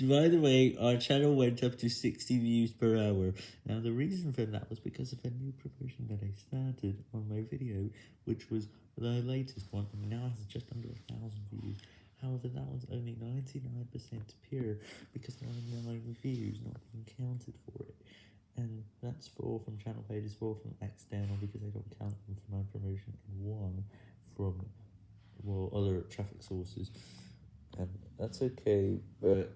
By the way, our channel went up to 60 views per hour. Now, the reason for that was because of a new promotion that I started on my video, which was the latest one, and now has just under a thousand views. However, that was only 99% pure, because there are 9 reviews not being counted for it. And that's 4 from channel pages, 4 from external, because I don't count them for my promotion, and 1 from, well, other traffic sources. That's okay, but...